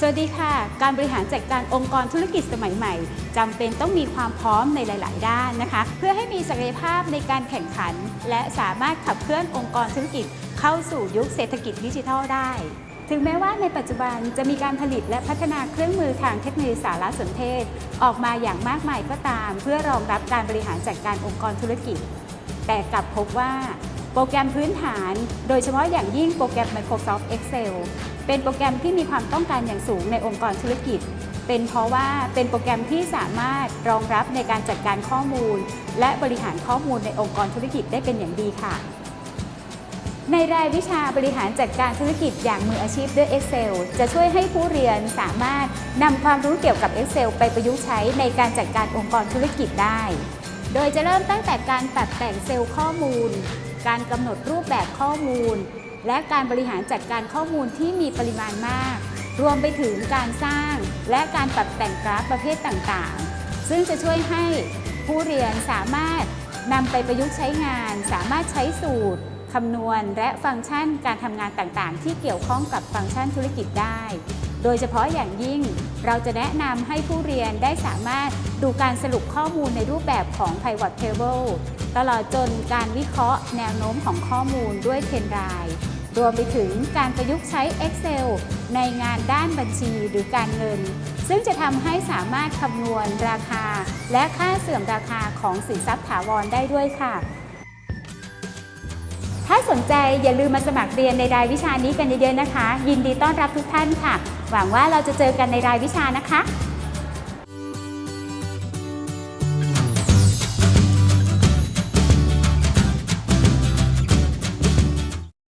สวัสดีค่ะ การบริหารจัดการองค์กรธุรกิจสมัยใหม่จำเป็นต้องมีความพร้อมในหลาย ๆ ด้านนะคะ เพื่อให้มีศักยภาพในการแข่งขัน และสามารถขับเคลื่อนองค์กรธุรกิจ เข้าสู่ยุคเศรษฐกิจดิจิทัลได้ ถึงแม้ว่าในปัจจุบันจะมีการผลิตและพัฒนาเครื่องมือทางเทคโนโลยีสารสนเทศ ออกมาอย่างมากมายก็ตาม เพื่อรองรับการบริหารจัดการองค์กรธุรกิจ แต่กลับพบว่า โปรแกรมพื้นฐาน โดยเฉพาะอย่างยิ่งโปรแกรม Microsoft Excel เป็นโปรแกรมที่มีความต้องการอย่างสูงในองค์กรธุรกิจ เป็นเพราะว่าเป็นโปรแกรมที่สามารถรองรับในการจัดการข้อมูล และบริหารข้อมูลในองค์กรธุรกิจได้เป็นอย่างดีค่ะ ในรายวิชาบริหารจัดการธุรกิจอย่างมืออาชีพด้วย Excel จะช่วยให้ผู้เรียนสามารถนำความรู้เกี่ยวกับ Excel ไปประยุกต์ใช้ในการจัดการองค์กรธุรกิจได้ โดยจะเริ่มตั้งแต่การตัดแต่งเซลล์ข้อมูล การกำหนดรูปแบบข้อมูล และการบริหารจัดการข้อมูลที่มีปริมาณมาก รวมไปถึงการสร้างและการปรับแต่งกราฟประเภทต่างๆ ซึ่งจะช่วยให้ผู้เรียนสามารถนำไปประยุกต์ใช้งาน สามารถใช้สูตรคำนวณ และฟังก์ชันการทำงานต่างๆ ที่เกี่ยวข้องกับฟังก์ชันธุรกิจได้ โดยเฉพาะอย่างยิ่ง เราจะแนะนำให้ผู้เรียนได้สามารถดูการสรุปข้อมูลในรูปแบบของ Pivot Table ตลอดจนการวิเคราะห์แนวโน้มของข้อมูลด้วยเทรนไลน์รวมไปถึงการประยุกต์ใช้ Excel ในงานด้านบัญชีหรือการเงิน ซึ่งจะทำให้สามารถคำนวณราคา และค่าเสื่อมราคาของสินทรัพย์ถาวรได้ด้วยค่ะ ถ้าสนใจอย่าลืมมาสมัครเรียนในรายวิชานี้กันเยอะๆนะคะ ยินดีต้อนรับทุกท่านค่ะ หวังว่าเราจะเจอกันในรายวิชานะคะ